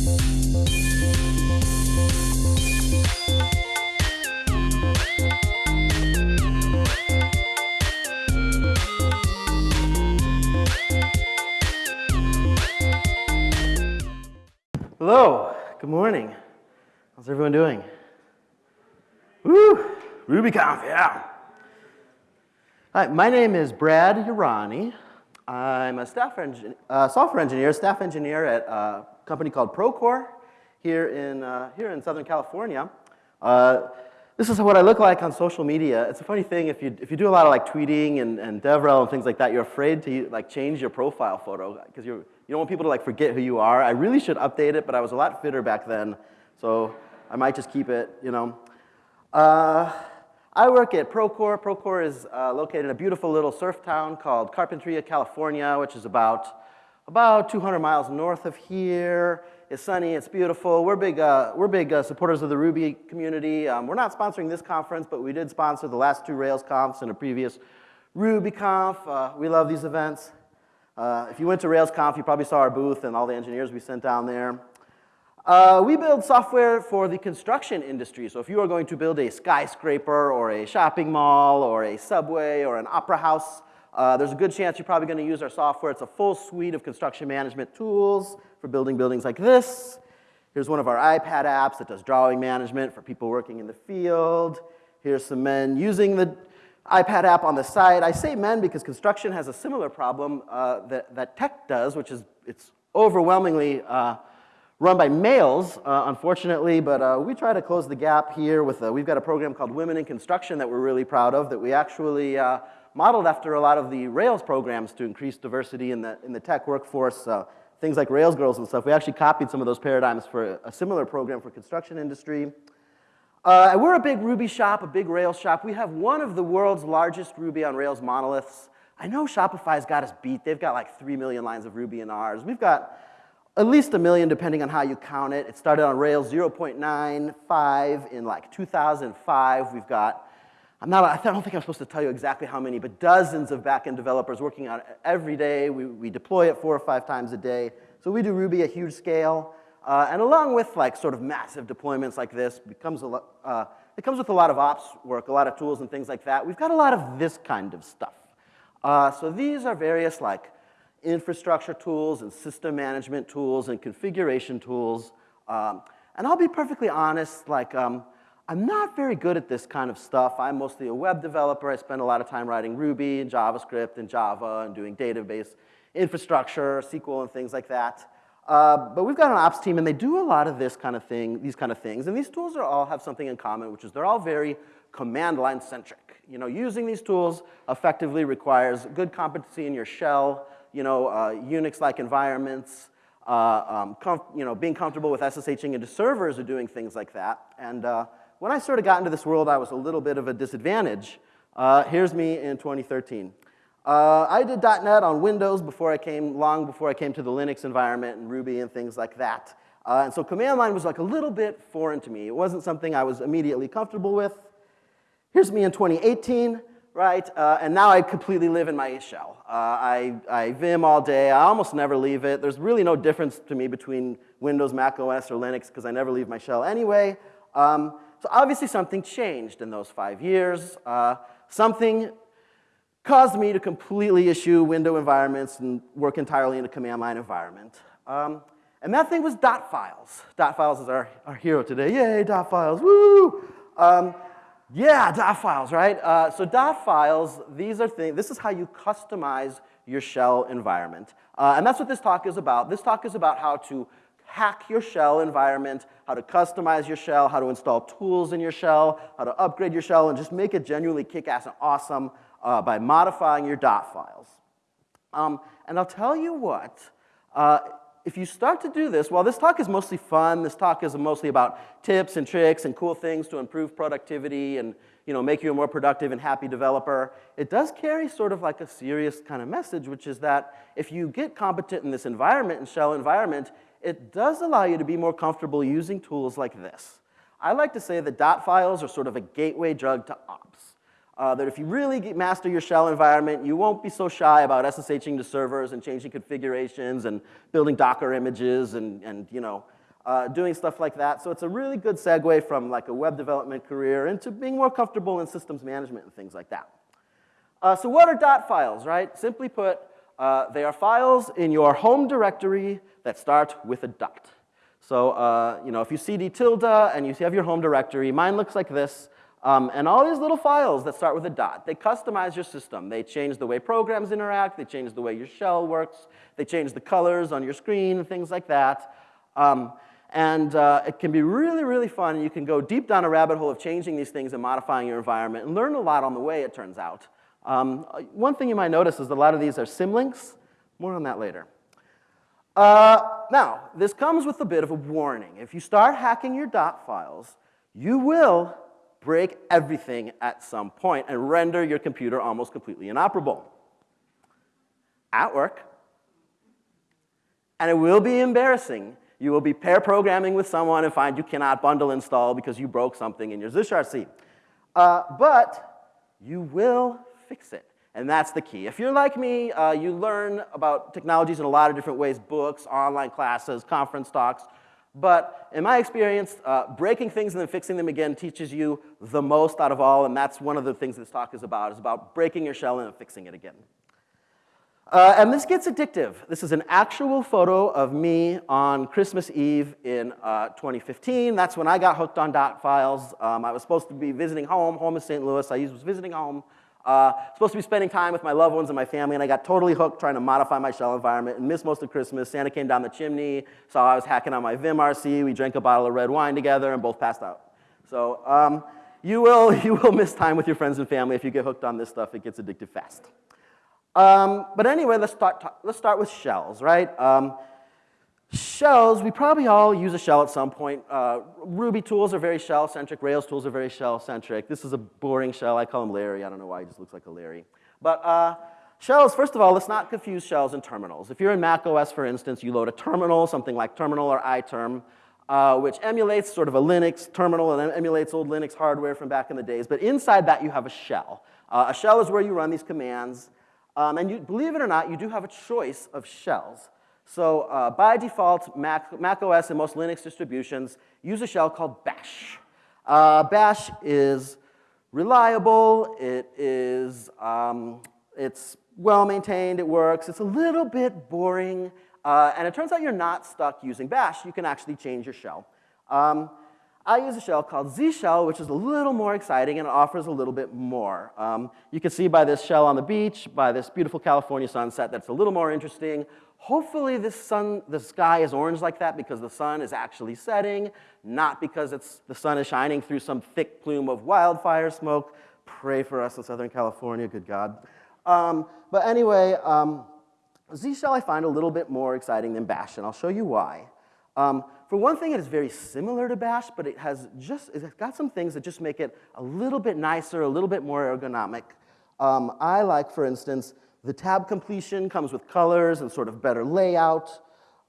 Hello, good morning. How's everyone doing? Woo, RubyConf, yeah. Hi, my name is Brad Urani. I'm a staff engin uh, software engineer, staff engineer at a company called Procore here in, uh, here in Southern California. Uh, this is what I look like on social media. It's a funny thing, if you, if you do a lot of like tweeting and, and DevRel and things like that, you're afraid to like change your profile photo because you don't want people to like forget who you are. I really should update it, but I was a lot fitter back then, so I might just keep it, you know. Uh, I work at Procore. Procore is uh, located in a beautiful little surf town called Carpinteria, California, which is about, about 200 miles north of here. It's sunny, it's beautiful. We're big, uh, we're big uh, supporters of the Ruby community. Um, we're not sponsoring this conference, but we did sponsor the last two Rails confs and a previous RubyConf. Uh, we love these events. Uh, if you went to Rails RailsConf, you probably saw our booth and all the engineers we sent down there. Uh, we build software for the construction industry. So if you are going to build a skyscraper or a shopping mall or a subway or an opera house, uh, there's a good chance you're probably going to use our software. It's a full suite of construction management tools for building buildings like this. Here's one of our iPad apps that does drawing management for people working in the field. Here's some men using the iPad app on the side. I say men because construction has a similar problem uh, that, that tech does, which is it's overwhelmingly uh, run by males, uh, unfortunately, but uh, we try to close the gap here with, a, we've got a program called Women in Construction that we're really proud of that we actually uh, modeled after a lot of the Rails programs to increase diversity in the, in the tech workforce, uh, things like Rails Girls and stuff. We actually copied some of those paradigms for a similar program for construction industry. Uh, we're a big Ruby shop, a big Rails shop. We have one of the world's largest Ruby on Rails monoliths. I know Shopify's got us beat. They've got like 3 million lines of Ruby in ours. We've got at least a million depending on how you count it. It started on Rails 0.95 in like 2005. We've got, I'm not, I don't think I'm supposed to tell you exactly how many, but dozens of backend developers working on it every day. We, we deploy it four or five times a day. So we do Ruby at huge scale. Uh, and along with like sort of massive deployments like this, becomes a uh, it comes with a lot of ops work, a lot of tools and things like that. We've got a lot of this kind of stuff. Uh, so these are various like infrastructure tools and system management tools and configuration tools. Um, and I'll be perfectly honest, like um, I'm not very good at this kind of stuff. I'm mostly a web developer. I spend a lot of time writing Ruby and JavaScript and Java and doing database infrastructure, SQL and things like that. Uh, but we've got an ops team, and they do a lot of this kind of thing, these kind of things. And these tools are all have something in common, which is they're all very command line centric. You know, using these tools effectively requires good competency in your shell, you know, uh, Unix-like environments, uh, um, you know, being comfortable with SSHing into servers or doing things like that. And uh, when I sort of got into this world, I was a little bit of a disadvantage. Uh, here's me in 2013. Uh, I did .NET on Windows before I came, long before I came to the Linux environment and Ruby and things like that. Uh, and so command line was like a little bit foreign to me. It wasn't something I was immediately comfortable with. Here's me in 2018, right? Uh, and now I completely live in my shell. Uh, I, I Vim all day. I almost never leave it. There's really no difference to me between Windows, Mac OS, or Linux because I never leave my shell anyway. Um, so obviously something changed in those five years. Uh, something caused me to completely issue window environments and work entirely in a command line environment. Um, and that thing was dot files. Dot files is our, our hero today. Yay, dot files, woo! Um, yeah, dot files, right? Uh, so dot files, these are things, this is how you customize your shell environment. Uh, and that's what this talk is about. This talk is about how to hack your shell environment, how to customize your shell, how to install tools in your shell, how to upgrade your shell, and just make it genuinely kick-ass and awesome uh, by modifying your dot files. Um, and I'll tell you what, uh, if you start to do this, while this talk is mostly fun, this talk is mostly about tips and tricks and cool things to improve productivity and you know, make you a more productive and happy developer, it does carry sort of like a serious kind of message, which is that if you get competent in this environment, in shell environment, it does allow you to be more comfortable using tools like this. I like to say that dot files are sort of a gateway drug to ops uh, that if you really get, master your shell environment, you won't be so shy about SSHing to servers and changing configurations and building Docker images and, and you know, uh, doing stuff like that. So it's a really good segue from like a web development career into being more comfortable in systems management and things like that. Uh, so what are dot files, right? Simply put, uh, they are files in your home directory that start with a dot. So, uh, you know, if you cd tilde and you have your home directory, mine looks like this. Um, and all these little files that start with a dot, they customize your system. They change the way programs interact. They change the way your shell works. They change the colors on your screen, and things like that. Um, and uh, it can be really, really fun. You can go deep down a rabbit hole of changing these things and modifying your environment and learn a lot on the way, it turns out. Um, one thing you might notice is that a lot of these are symlinks. More on that later. Uh, now, this comes with a bit of a warning. If you start hacking your dot files, you will break everything at some point and render your computer almost completely inoperable. At work. And it will be embarrassing. You will be pair programming with someone and find you cannot bundle install because you broke something in your zshrc. Uh, but you will fix it. And that's the key. If you're like me, uh, you learn about technologies in a lot of different ways, books, online classes, conference talks. But in my experience, uh, breaking things and then fixing them again teaches you the most out of all, and that's one of the things this talk is about, is about breaking your shell and fixing it again. Uh, and this gets addictive. This is an actual photo of me on Christmas Eve in uh, 2015. That's when I got hooked on dot files. Um, I was supposed to be visiting home. Home is St. Louis. I was visiting home. Uh, supposed to be spending time with my loved ones and my family, and I got totally hooked trying to modify my shell environment and missed most of Christmas. Santa came down the chimney, saw I was hacking on my VimRC. We drank a bottle of red wine together and both passed out. So um, you, will, you will miss time with your friends and family if you get hooked on this stuff. It gets addictive fast. Um, but anyway, let's start, let's start with shells, right? Um, Shells, we probably all use a shell at some point. Uh, Ruby tools are very shell-centric. Rails tools are very shell-centric. This is a boring shell. I call him Larry. I don't know why he just looks like a Larry. But uh, shells, first of all, let's not confuse shells and terminals. If you're in Mac OS, for instance, you load a terminal, something like terminal or iTerm, uh, which emulates sort of a Linux terminal and emulates old Linux hardware from back in the days. But inside that, you have a shell. Uh, a shell is where you run these commands. Um, and you, believe it or not, you do have a choice of shells. So uh, by default, Mac, Mac, OS and most Linux distributions use a shell called bash. Uh, bash is reliable, it is, um, it's well maintained, it works, it's a little bit boring, uh, and it turns out you're not stuck using bash, you can actually change your shell. Um, I use a shell called Z shell, which is a little more exciting and it offers a little bit more. Um, you can see by this shell on the beach, by this beautiful California sunset, that's a little more interesting. Hopefully this sun, the sky is orange like that because the sun is actually setting, not because it's, the sun is shining through some thick plume of wildfire smoke. Pray for us in Southern California, good God. Um, but anyway, um, Z shell I find a little bit more exciting than Bash, and I'll show you why. Um, for one thing, it is very similar to Bash, but it has just, it's got some things that just make it a little bit nicer, a little bit more ergonomic. Um, I like, for instance, the tab completion comes with colors and sort of better layout.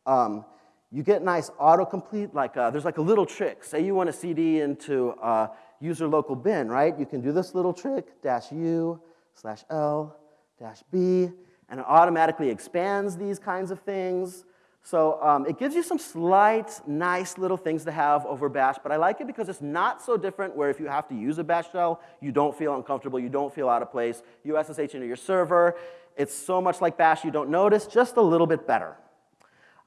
Um, you get nice autocomplete, like uh, there's like a little trick. Say you want to CD into uh, user local bin, right? You can do this little trick, dash U slash L dash B, and it automatically expands these kinds of things. So um, it gives you some slight, nice little things to have over bash, but I like it because it's not so different where if you have to use a bash shell, you don't feel uncomfortable, you don't feel out of place. You SSH into your server, it's so much like bash you don't notice, just a little bit better.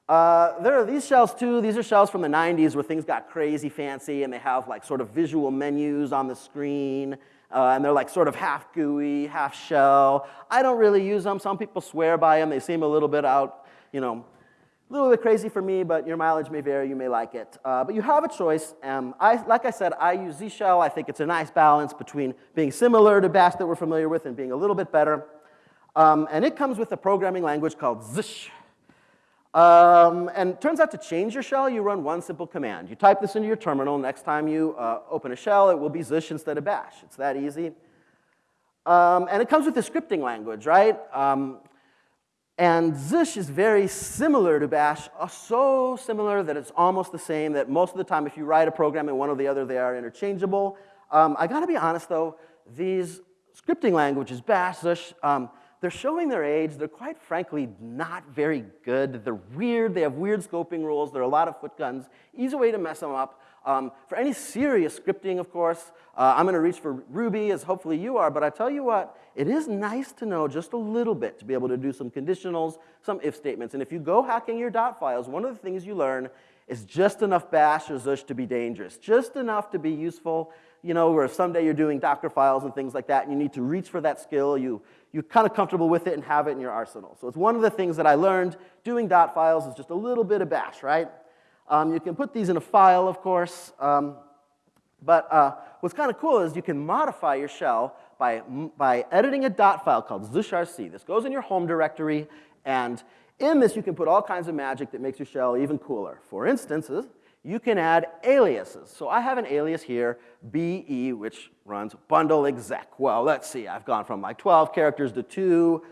Uh, there are these shells too. These are shells from the 90s where things got crazy fancy and they have like sort of visual menus on the screen. Uh, and they're like sort of half GUI, half shell. I don't really use them. Some people swear by them. They seem a little bit out, you know, a little bit crazy for me, but your mileage may vary. You may like it. Uh, but you have a choice. Um, I, like I said, I use Z shell. I think it's a nice balance between being similar to Bash that we're familiar with and being a little bit better. Um, and it comes with a programming language called Zsh. Um, and turns out to change your shell, you run one simple command. You type this into your terminal. Next time you uh, open a shell, it will be Zsh instead of Bash. It's that easy. Um, and it comes with a scripting language, right? Um, and Zsh is very similar to Bash, uh, so similar that it's almost the same that most of the time if you write a program in one or the other, they are interchangeable. Um, I gotta be honest though, these scripting languages, Bash, Zsh, um, they're showing their age. They're quite frankly not very good. They're weird. They have weird scoping rules. There are a lot of foot guns. Easy way to mess them up. Um, for any serious scripting, of course, uh, I'm going to reach for Ruby, as hopefully you are. But I tell you what, it is nice to know just a little bit to be able to do some conditionals, some if statements. And if you go hacking your dot files, one of the things you learn is just enough bash or zush to be dangerous, just enough to be useful. You know, where someday you're doing Docker files and things like that, and you need to reach for that skill, you, you're kind of comfortable with it and have it in your arsenal. So it's one of the things that I learned doing dot files is just a little bit of bash, right? Um, you can put these in a file, of course. Um, but uh, what's kind of cool is you can modify your shell by, by editing a dot file called zushrc. This goes in your home directory, and in this you can put all kinds of magic that makes your shell even cooler. For instance, you can add aliases. So I have an alias here, BE, which runs bundle exec. Well, let's see, I've gone from like 12 characters to two.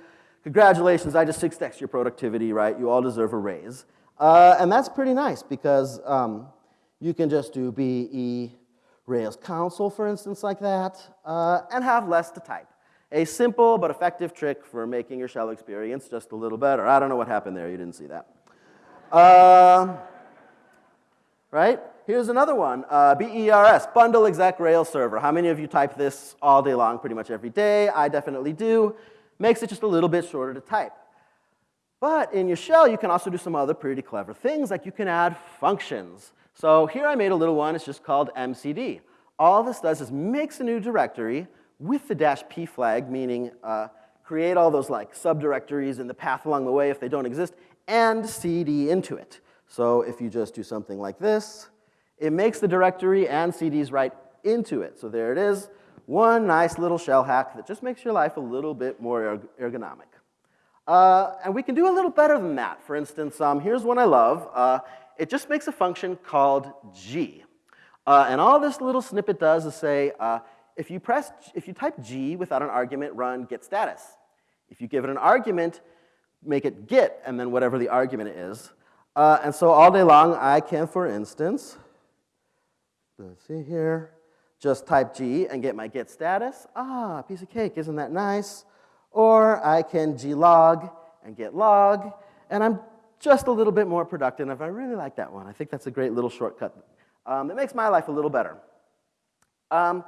Congratulations, I just 6x your productivity, right? You all deserve a raise. Uh, and that's pretty nice because um, you can just do BE Rails console, for instance, like that, uh, and have less to type. A simple but effective trick for making your shell experience just a little better. I don't know what happened there. You didn't see that. Uh, right? Here's another one, uh, BERS, Bundle Exec Rails Server. How many of you type this all day long, pretty much every day? I definitely do. Makes it just a little bit shorter to type. But in your shell, you can also do some other pretty clever things, like you can add functions. So here I made a little one. It's just called MCD. All this does is makes a new directory with the dash p flag, meaning uh, create all those like subdirectories in the path along the way if they don't exist, and cd into it. So if you just do something like this, it makes the directory and CDs right into it. So there it is, one nice little shell hack that just makes your life a little bit more ergonomic. Uh, and we can do a little better than that. For instance, um, here's one I love. Uh, it just makes a function called g. Uh, and all this little snippet does is say, uh, if you press, if you type g without an argument, run git status. If you give it an argument, make it git, and then whatever the argument is. Uh, and so all day long, I can, for instance, let's see here, just type g and get my git status. Ah, piece of cake, isn't that nice? Or I can G log and git log, and I'm just a little bit more productive. I really like that one. I think that's a great little shortcut um, that makes my life a little better. Um,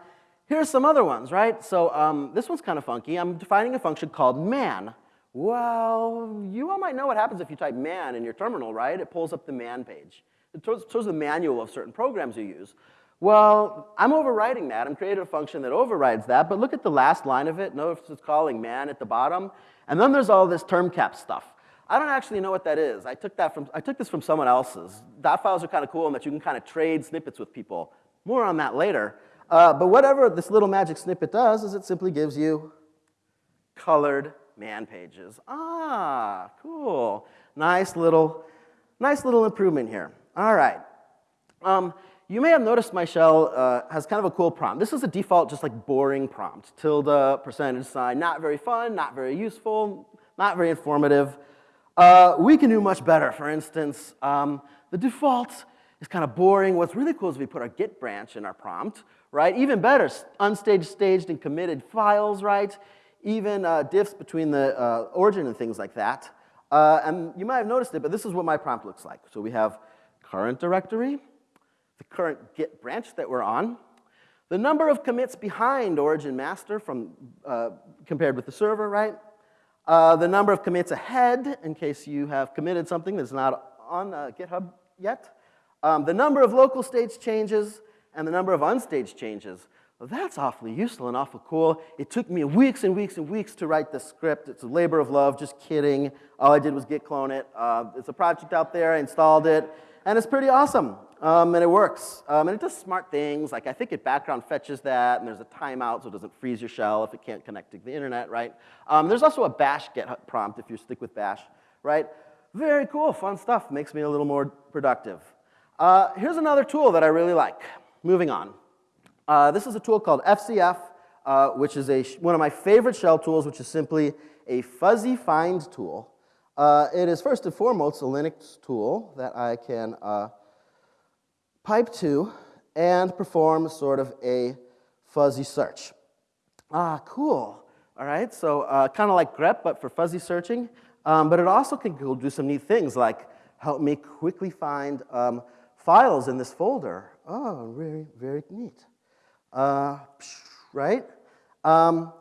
here's some other ones, right? So um, this one's kind of funky. I'm defining a function called man. Well, you all might know what happens if you type man in your terminal, right? It pulls up the man page. It shows the manual of certain programs you use. Well, I'm overriding that. I'm creating a function that overrides that, but look at the last line of it. Notice it's calling man at the bottom. And then there's all this term cap stuff. I don't actually know what that is. I took, that from, I took this from someone else's. Dot files are kind of cool in that you can kind of trade snippets with people. More on that later. Uh, but whatever this little magic snippet does is it simply gives you colored man pages. Ah, cool. Nice little, nice little improvement here. All right. Um, you may have noticed my shell uh, has kind of a cool prompt. This is a default, just like boring prompt. Tilde, percentage sign, not very fun, not very useful, not very informative. Uh, we can do much better. For instance, um, the default is kind of boring. What's really cool is we put our git branch in our prompt, right? Even better, unstaged, staged, and committed files, right? Even uh, diffs between the uh, origin and things like that. Uh, and you might have noticed it, but this is what my prompt looks like. So we have current directory, the current Git branch that we're on, the number of commits behind origin master from, uh, compared with the server, right? Uh, the number of commits ahead, in case you have committed something that's not on uh, GitHub yet. Um, the number of local stage changes, and the number of unstaged changes. Well, that's awfully useful and awful cool. It took me weeks and weeks and weeks to write the script. It's a labor of love, just kidding. All I did was git clone it. Uh, it's a project out there, I installed it, and it's pretty awesome. Um, and it works. Um, and it does smart things, like I think it background fetches that, and there's a timeout so it doesn't freeze your shell if it can't connect to the internet, right? Um, there's also a bash git prompt if you stick with bash, right? Very cool, fun stuff, makes me a little more productive. Uh, here's another tool that I really like. Moving on. Uh, this is a tool called FZF, uh, which is a, one of my favorite shell tools, which is simply a fuzzy find tool. Uh, it is first and foremost a Linux tool that I can uh, pipe to and perform sort of a fuzzy search. Ah, cool. all right? So uh, kind of like grep, but for fuzzy searching. Um, but it also can do some neat things like help me quickly find um, files in this folder. Oh, very, very neat. Uh, right? Um,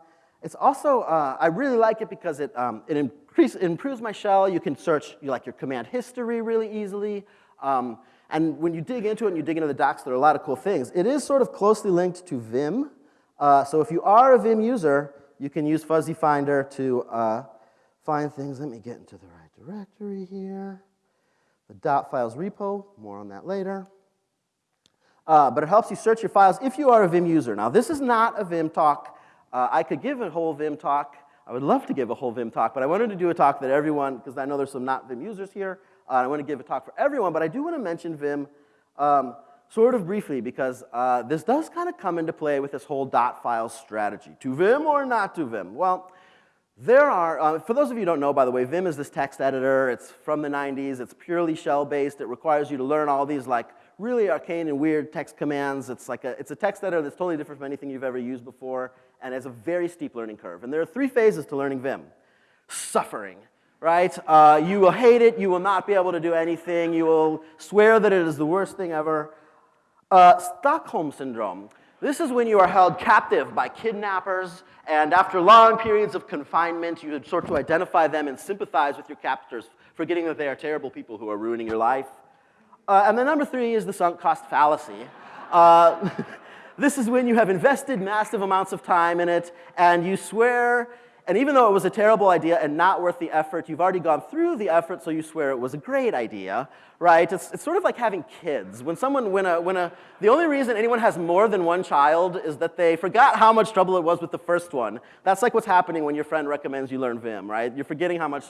it's also, uh, I really like it because it, um, it, increase, it improves my shell. You can search you like your command history really easily. Um, and when you dig into it and you dig into the docs, there are a lot of cool things. It is sort of closely linked to Vim. Uh, so if you are a Vim user, you can use Fuzzy Finder to uh, find things. Let me get into the right directory here. The dot files repo, more on that later. Uh, but it helps you search your files if you are a Vim user. Now, this is not a Vim talk. Uh, I could give a whole Vim talk. I would love to give a whole Vim talk, but I wanted to do a talk that everyone, because I know there's some not Vim users here, uh, I want to give a talk for everyone, but I do want to mention Vim um, sort of briefly because uh, this does kind of come into play with this whole dot file strategy. To Vim or not to Vim? Well, there are, uh, for those of you who don't know, by the way, Vim is this text editor. It's from the 90s. It's purely shell-based. It requires you to learn all these like really arcane and weird text commands. It's like a, it's a text editor that's totally different from anything you've ever used before, and has a very steep learning curve. And there are three phases to learning Vim. Suffering, right? Uh, you will hate it. You will not be able to do anything. You will swear that it is the worst thing ever. Uh, Stockholm Syndrome. This is when you are held captive by kidnappers, and after long periods of confinement, you sort to identify them and sympathize with your captors, forgetting that they are terrible people who are ruining your life. Uh, and then number three is the sunk cost fallacy. Uh, this is when you have invested massive amounts of time in it, and you swear and even though it was a terrible idea and not worth the effort, you've already gone through the effort, so you swear it was a great idea, right? It's, it's sort of like having kids. When someone, when a, when a, the only reason anyone has more than one child is that they forgot how much trouble it was with the first one. That's like what's happening when your friend recommends you learn Vim, right? You're forgetting how much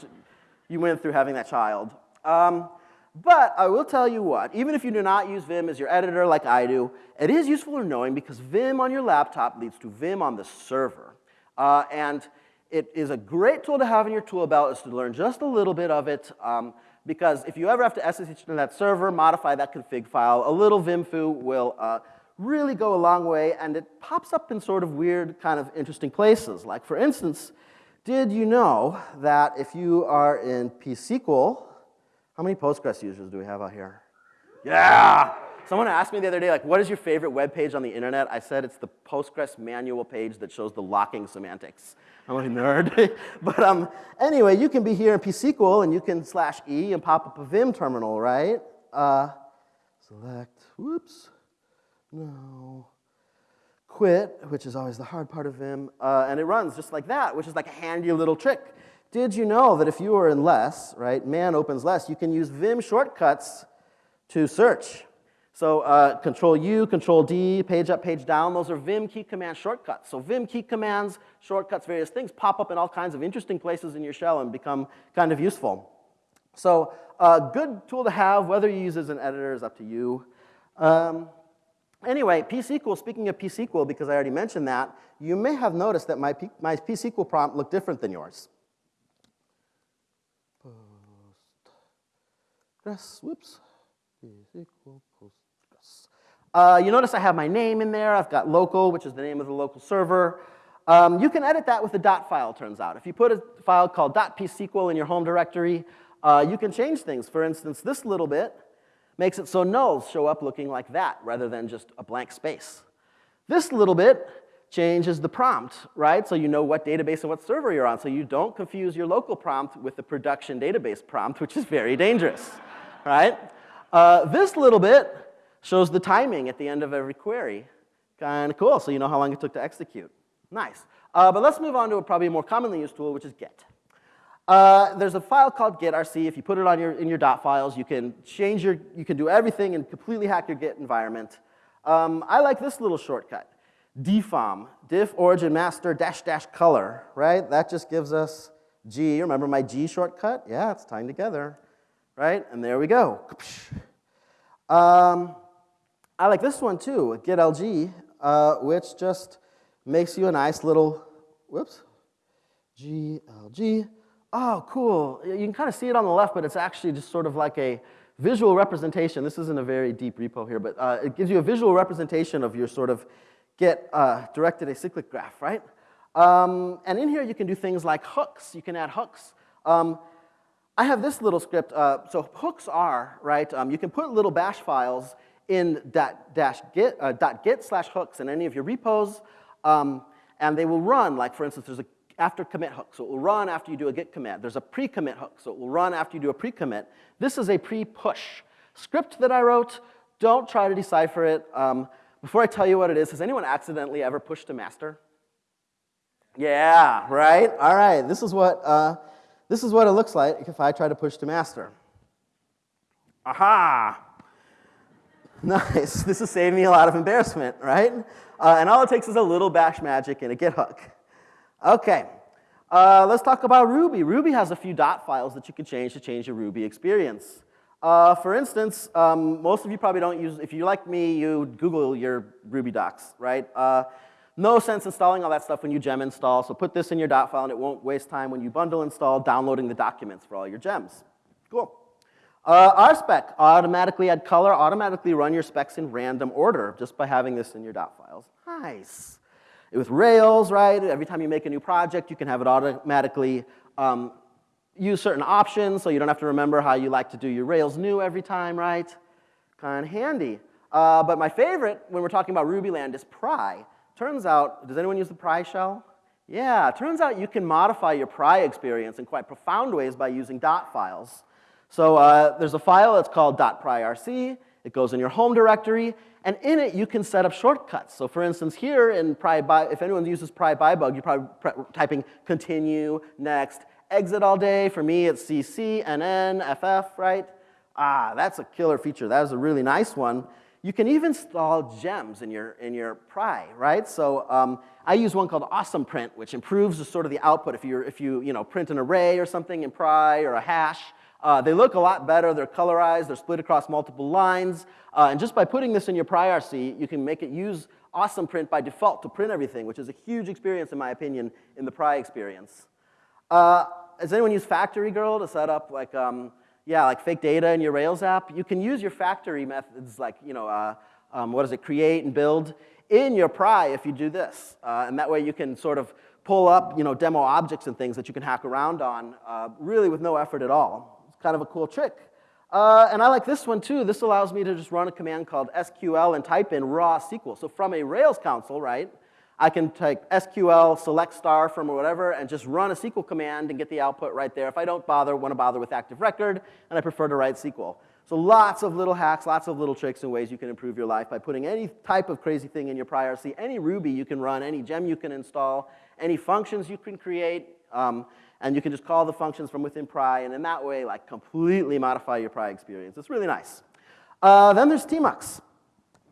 you went through having that child. Um, but I will tell you what, even if you do not use Vim as your editor like I do, it is useful to knowing because Vim on your laptop leads to Vim on the server. Uh, and it is a great tool to have in your tool belt is to learn just a little bit of it um, because if you ever have to SSH to that server, modify that config file, a little vimfoo will uh, really go a long way and it pops up in sort of weird kind of interesting places. Like for instance, did you know that if you are in pSQL, how many Postgres users do we have out here? Yeah! Someone asked me the other day, like, what is your favorite web page on the internet? I said it's the Postgres manual page that shows the locking semantics. I'm a nerd. but um, anyway, you can be here in pSQL and you can slash E and pop up a Vim terminal, right? Uh, select, whoops, no. Quit, which is always the hard part of Vim, uh, and it runs just like that, which is like a handy little trick. Did you know that if you are in less, right, man opens less, you can use Vim shortcuts to search? So uh, Control U, Control D, page up, page down, those are Vim key command shortcuts. So Vim key commands, shortcuts, various things pop up in all kinds of interesting places in your shell and become kind of useful. So a uh, good tool to have, whether you use as an editor is up to you. Um, anyway, pSQL, speaking of pSQL, because I already mentioned that, you may have noticed that my, P, my pSQL prompt looked different than yours. Postgres, whoops, pSQL uh, you notice I have my name in there. I've got local, which is the name of the local server. Um, you can edit that with a dot file, turns out. If you put a file called dot .psql in your home directory, uh, you can change things. For instance, this little bit makes it so nulls show up looking like that rather than just a blank space. This little bit changes the prompt, right? So you know what database and what server you're on. So you don't confuse your local prompt with the production database prompt, which is very dangerous, right? Uh, this little bit shows the timing at the end of every query. Kind of cool, so you know how long it took to execute. Nice. Uh, but let's move on to a probably more commonly used tool, which is Git. Uh, there's a file called gitrc. If you put it on your, in your dot files, you can change your, you can do everything and completely hack your Git environment. Um, I like this little shortcut, dfom, diff origin master dash dash color, right? That just gives us G. Remember my G shortcut? Yeah, it's tying together, right? And there we go. Um, I like this one too, gitlg, uh, which just makes you a nice little, whoops, glg. Oh, cool. You can kind of see it on the left, but it's actually just sort of like a visual representation. This isn't a very deep repo here, but uh, it gives you a visual representation of your sort of git uh, directed acyclic graph, right? Um, and in here, you can do things like hooks. You can add hooks. Um, I have this little script. Uh, so hooks are, right, um, you can put little bash files in dot, dash git, uh, dot git slash hooks in any of your repos, um, and they will run, like for instance, there's a after commit hook, so it will run after you do a git commit. There's a pre-commit hook, so it will run after you do a pre-commit. This is a pre-push script that I wrote. Don't try to decipher it. Um, before I tell you what it is, has anyone accidentally ever pushed to master? Yeah, right? All right, this is what, uh, this is what it looks like if I try to push to master. Aha! Nice. This is saving me a lot of embarrassment, right? Uh, and all it takes is a little bash magic and a git hook. Okay, uh, let's talk about Ruby. Ruby has a few dot files that you can change to change your Ruby experience. Uh, for instance, um, most of you probably don't use, if you like me, you Google your Ruby docs, right? Uh, no sense installing all that stuff when you gem install, so put this in your dot file and it won't waste time when you bundle install downloading the documents for all your gems. Cool. Uh, RSpec, automatically add color, automatically run your specs in random order just by having this in your dot files. Nice. With Rails, right, every time you make a new project, you can have it automatically um, use certain options so you don't have to remember how you like to do your Rails new every time, right? Kind of handy. Uh, but my favorite when we're talking about Ruby land is pry. Turns out, does anyone use the pry shell? Yeah, turns out you can modify your pry experience in quite profound ways by using dot files. So uh, there's a file that's called .pryrc. It goes in your home directory, and in it you can set up shortcuts. So for instance, here in pry by, if anyone uses pry byebug, you're probably typing continue, next, exit all day. For me, it's CC, NN, FF, right? Ah, that's a killer feature. That is a really nice one. You can even install gems in your, in your pry, right? So um, I use one called Awesome Print, which improves the, sort of the output. If, you if you, you know, print an array or something in pry or a hash, uh, they look a lot better. They're colorized. They're split across multiple lines. Uh, and just by putting this in your PryRC, you can make it use Awesome Print by default to print everything, which is a huge experience, in my opinion, in the pry experience. Uh, has anyone used Factory Girl to set up like, um, yeah, like fake data in your Rails app? You can use your factory methods like, you know, uh, um, what is it, create and build in your pry if you do this. Uh, and that way you can sort of pull up, you know, demo objects and things that you can hack around on uh, really with no effort at all. Kind of a cool trick. Uh, and I like this one too. This allows me to just run a command called SQL and type in raw SQL. So from a Rails console, right, I can type SQL, select star from whatever, and just run a SQL command and get the output right there. If I don't bother, want to bother with Active Record, and I prefer to write SQL. So lots of little hacks, lots of little tricks and ways you can improve your life by putting any type of crazy thing in your PryRC, any Ruby you can run, any gem you can install, any functions you can create, um, and you can just call the functions from within Pry, and in that way, like completely modify your Pry experience. It's really nice. Uh, then there's Tmux.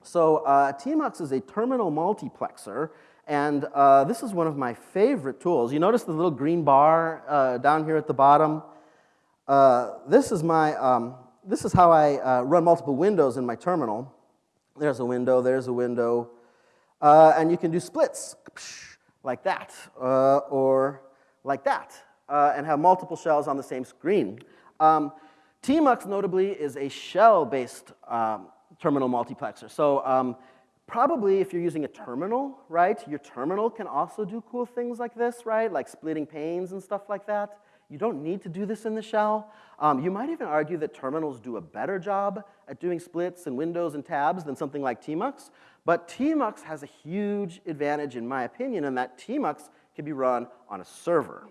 So uh, Tmux is a terminal multiplexer and uh, this is one of my favorite tools. You notice the little green bar uh, down here at the bottom? Uh, this is my, um, this is how I uh, run multiple windows in my terminal. There's a window, there's a window. And you can do splits, like that, or like that, and have multiple shells on the same screen. Um, Tmux, notably, is a shell-based um, terminal multiplexer. So um, Probably if you're using a terminal, right, your terminal can also do cool things like this, right, like splitting panes and stuff like that. You don't need to do this in the shell. Um, you might even argue that terminals do a better job at doing splits and windows and tabs than something like Tmux. But Tmux has a huge advantage, in my opinion, in that Tmux can be run on a server.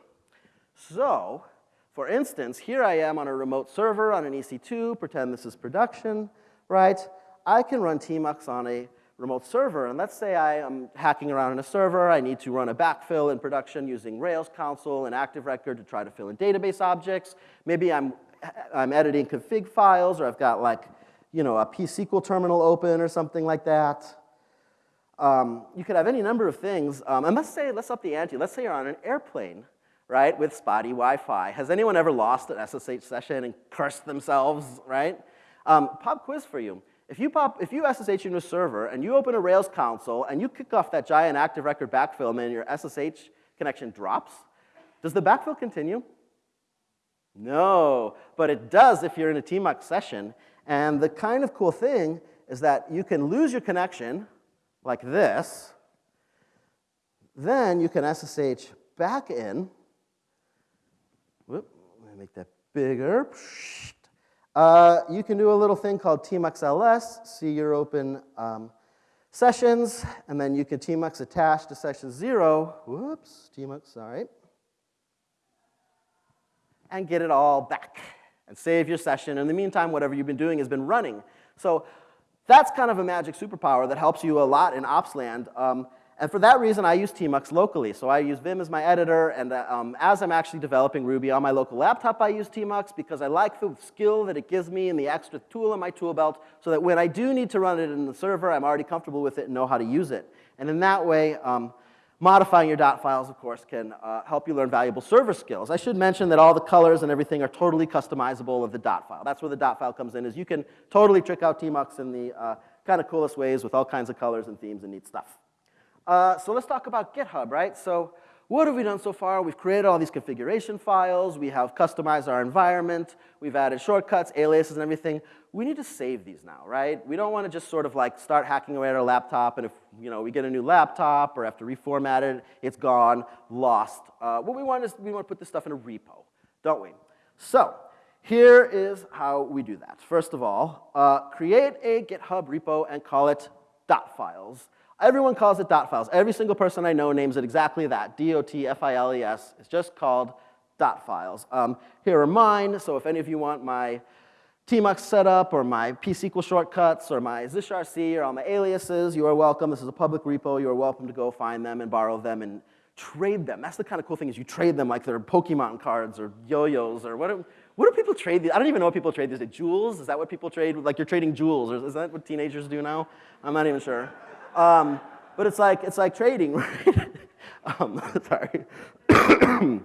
So, for instance, here I am on a remote server on an EC2, pretend this is production, right? I can run Tmux on a remote server. And let's say I am hacking around in a server. I need to run a backfill in production using Rails console and Active Record to try to fill in database objects. Maybe I'm, I'm editing config files, or I've got like, you know, a pSQL terminal open or something like that. Um, you could have any number of things. Um, and let's say, let's up the ante. Let's say you're on an airplane, right, with spotty Wi-Fi. Has anyone ever lost an SSH session and cursed themselves, right? Um, pop quiz for you. If you, pop, if you SSH into a server and you open a Rails console and you kick off that giant active record backfill and your SSH connection drops, does the backfill continue? No, but it does if you're in a tmux session. And the kind of cool thing is that you can lose your connection like this. Then you can SSH back in. Make that bigger. Uh, you can do a little thing called tmux ls, see your open um, sessions, and then you can tmux attach to session zero. Whoops, tmux, sorry. And get it all back and save your session. In the meantime, whatever you've been doing has been running. So that's kind of a magic superpower that helps you a lot in ops land. Um, and for that reason, I use Tmux locally. So I use Vim as my editor, and uh, um, as I'm actually developing Ruby on my local laptop, I use Tmux because I like the skill that it gives me and the extra tool in my tool belt so that when I do need to run it in the server, I'm already comfortable with it and know how to use it. And in that way, um, modifying your dot files, of course, can uh, help you learn valuable server skills. I should mention that all the colors and everything are totally customizable of the dot file. That's where the dot file comes in, is you can totally trick out Tmux in the uh, kind of coolest ways with all kinds of colors and themes and neat stuff. Uh, so let's talk about GitHub, right? So what have we done so far? We've created all these configuration files. We have customized our environment. We've added shortcuts, aliases, and everything. We need to save these now, right? We don't want to just sort of like start hacking away at our laptop, and if you know we get a new laptop or have to reformat it, it's gone, lost. Uh, what we want is we want to put this stuff in a repo, don't we? So here is how we do that. First of all, uh, create a GitHub repo and call it dot files. Everyone calls it dot files. Every single person I know names it exactly that, D-O-T-F-I-L-E-S. It's just called dot files. Um, here are mine, so if any of you want my tmux setup or my psql shortcuts or my zshrc or all my aliases, you are welcome. This is a public repo. You are welcome to go find them and borrow them and trade them. That's the kind of cool thing is you trade them like they're Pokemon cards or yo-yos or what do, what do people trade these? I don't even know what people trade these. Is jewels? Is that what people trade? Like you're trading jewels. Or is that what teenagers do now? I'm not even sure. Um, but it's like, it's like trading, right? um, sorry.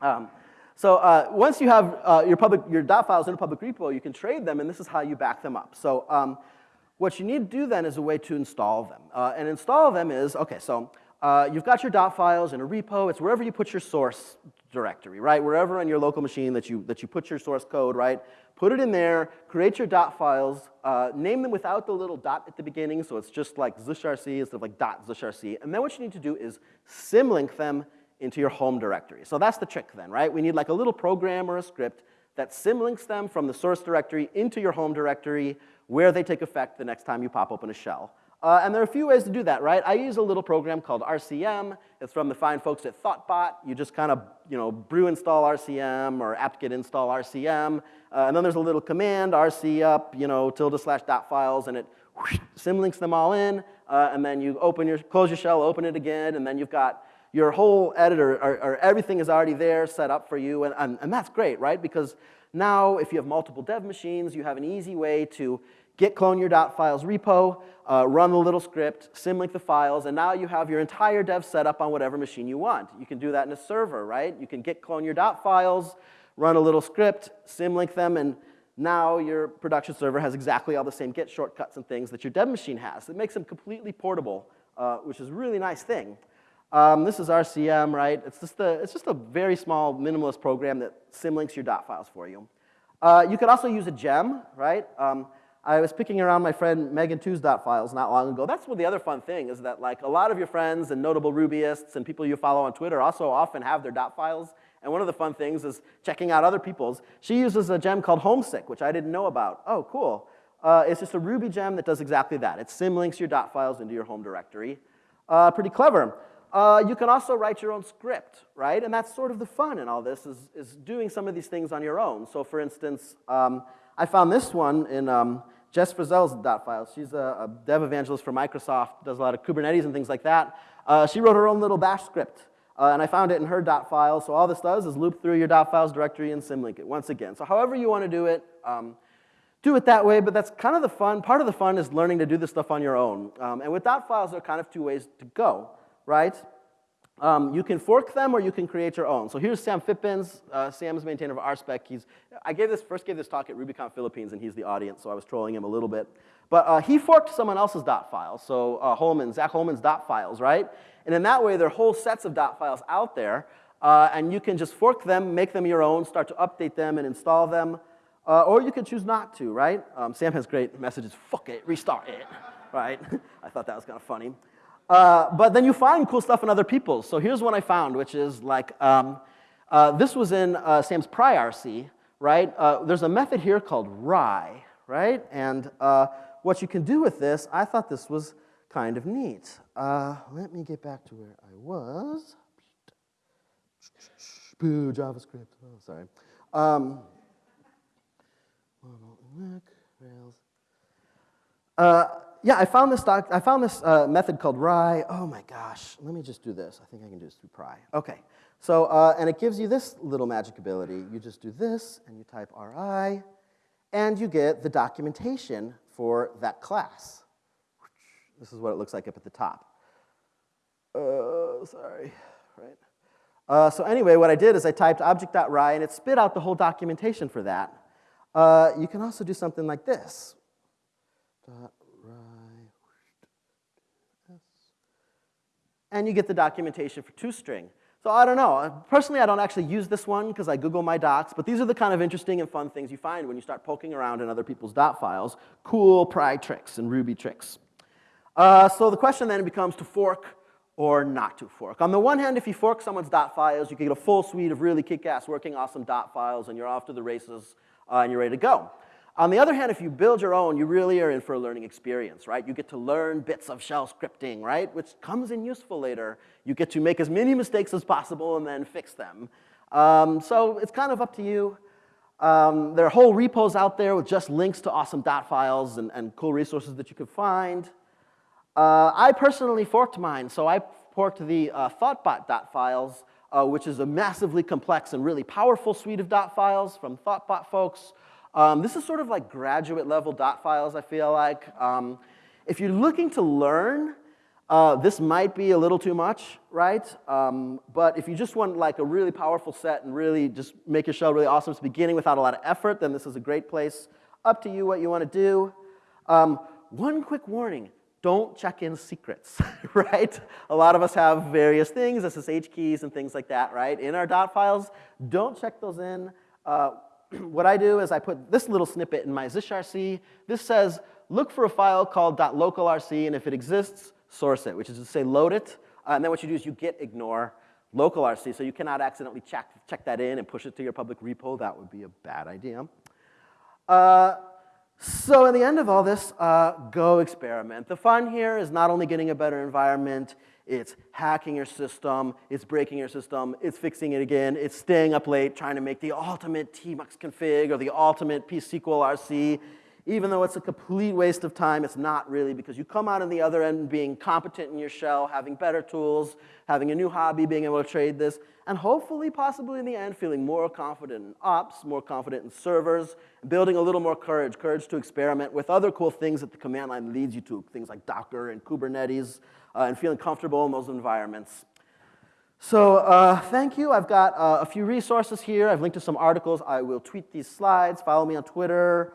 um, so uh, once you have uh, your, public, your dot files in a public repo, you can trade them, and this is how you back them up. So um, what you need to do then is a way to install them. Uh, and install them is, okay, so uh, you've got your dot files in a repo. It's wherever you put your source directory, right? Wherever on your local machine that you, that you put your source code, right? Put it in there, create your dot files, uh, name them without the little dot at the beginning, so it's just like zshrc instead of like dot zshrc. And then what you need to do is symlink them into your home directory. So that's the trick then, right? We need like a little program or a script that symlinks them from the source directory into your home directory where they take effect the next time you pop open a shell. Uh, and there are a few ways to do that, right? I use a little program called RCM. It's from the fine folks at Thoughtbot. You just kind of, you know, brew install RCM or apt-get install RCM. Uh, and then there's a little command, rc up, you know, tilde slash dot files, and it whoosh, symlinks them all in. Uh, and then you open your, close your shell, open it again, and then you've got your whole editor, or, or everything is already there set up for you. And, and, and that's great, right? Because now if you have multiple dev machines, you have an easy way to git clone your dot .files repo, uh, run the little script, symlink the files, and now you have your entire dev set up on whatever machine you want. You can do that in a server, right? You can git clone your dot .files, run a little script, symlink them, and now your production server has exactly all the same git shortcuts and things that your dev machine has. It makes them completely portable, uh, which is a really nice thing. Um, this is RCM, right? It's just, a, it's just a very small minimalist program that symlinks your dot files for you. Uh, you could also use a gem, right? Um, I was picking around my friend Megan Tiu's dot files not long ago. That's one of the other fun thing is that like a lot of your friends and notable Rubyists and people you follow on Twitter also often have their dot files. And one of the fun things is checking out other people's. She uses a gem called Homesick, which I didn't know about. Oh, cool. Uh, it's just a Ruby gem that does exactly that. It symlinks your dot files into your home directory. Uh, pretty clever. Uh, you can also write your own script, right? And that's sort of the fun in all this is, is doing some of these things on your own. So for instance, um, I found this one in um, Jess Frazelle's dot files. She's a, a, dev evangelist for Microsoft, does a lot of Kubernetes and things like that. Uh, she wrote her own little bash script, uh, and I found it in her dot file. So all this does is loop through your dot files directory and symlink it once again. So however you want to do it, um, do it that way, but that's kind of the fun. Part of the fun is learning to do this stuff on your own. Um, and with dot files, there are kind of two ways to go, right? Um, you can fork them or you can create your own. So here's Sam Phippen's. Uh, Sam is maintainer of RSpec. He's, I gave this, first gave this talk at RubyConf Philippines, and he's the audience, so I was trolling him a little bit. But uh, he forked someone else's dot files, so uh, Holman, Zach Holman's dot files, right? And in that way, there are whole sets of dot files out there, uh, and you can just fork them, make them your own, start to update them and install them, uh, or you can choose not to, right? Um, Sam has great messages, fuck it, restart it, right? I thought that was kind of funny. Uh, but then you find cool stuff in other people's. So here's one I found, which is like, um, uh, this was in uh, Sam's Pry RC, right? Uh, there's a method here called Rye, right? And uh, what you can do with this, I thought this was kind of neat. Uh, let me get back to where I was. Boo, JavaScript. Oh, sorry. Um, Rails. Yeah, I found this, doc, I found this uh, method called ri. Oh my gosh, let me just do this. I think I can do this through Pry. Okay, so, uh, and it gives you this little magic ability. You just do this, and you type Ri, and you get the documentation for that class. This is what it looks like up at the top. Uh, sorry, right? Uh, so anyway, what I did is I typed object.ri, and it spit out the whole documentation for that. Uh, you can also do something like this. And you get the documentation for toString. So I don't know. Personally, I don't actually use this one because I Google my docs, but these are the kind of interesting and fun things you find when you start poking around in other people's dot files. Cool pry tricks and Ruby tricks. Uh, so the question then becomes to fork or not to fork. On the one hand, if you fork someone's dot files, you can get a full suite of really kick-ass working awesome dot files and you're off to the races uh, and you're ready to go. On the other hand, if you build your own, you really are in for a learning experience, right? You get to learn bits of shell scripting, right? Which comes in useful later. You get to make as many mistakes as possible and then fix them. Um, so it's kind of up to you. Um, there are whole repos out there with just links to awesome dot files and, and cool resources that you can find. Uh, I personally forked mine, so I forked the uh, thoughtbot dot files, uh, which is a massively complex and really powerful suite of dot files from thoughtbot folks. Um, this is sort of like graduate level dot files, I feel like. Um, if you're looking to learn, uh, this might be a little too much, right? Um, but if you just want like a really powerful set and really just make your shell really awesome at the beginning without a lot of effort, then this is a great place. Up to you what you want to do. Um, one quick warning, don't check in secrets, right? A lot of us have various things, SSH keys and things like that, right? In our dot files, don't check those in. Uh, what I do is I put this little snippet in my zshrc. This says, look for a file called .localrc, and if it exists, source it, which is to say load it. Uh, and then what you do is you git ignore localrc, so you cannot accidentally check, check that in and push it to your public repo. That would be a bad idea. Uh, so in the end of all this, uh, go experiment. The fun here is not only getting a better environment, it's hacking your system, it's breaking your system, it's fixing it again, it's staying up late trying to make the ultimate tmux config or the ultimate psql rc. Even though it's a complete waste of time, it's not really because you come out on the other end being competent in your shell, having better tools, having a new hobby, being able to trade this, and hopefully, possibly in the end, feeling more confident in ops, more confident in servers, building a little more courage, courage to experiment with other cool things that the command line leads you to, things like Docker and Kubernetes, uh, and feeling comfortable in those environments. So uh, thank you. I've got uh, a few resources here. I've linked to some articles. I will tweet these slides. Follow me on Twitter.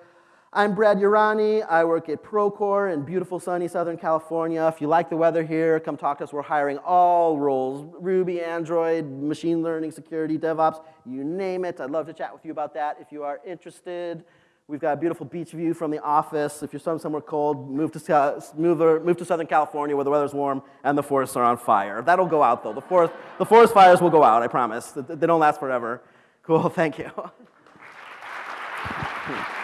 I'm Brad Urani. I work at Procore in beautiful sunny Southern California. If you like the weather here, come talk to us. We're hiring all roles, Ruby, Android, machine learning, security, DevOps, you name it. I'd love to chat with you about that if you are interested. We've got a beautiful beach view from the office. If you're somewhere cold, move to, uh, move, uh, move to Southern California where the weather's warm and the forests are on fire. That'll go out though. The forest, the forest fires will go out, I promise. They don't last forever. Cool, thank you.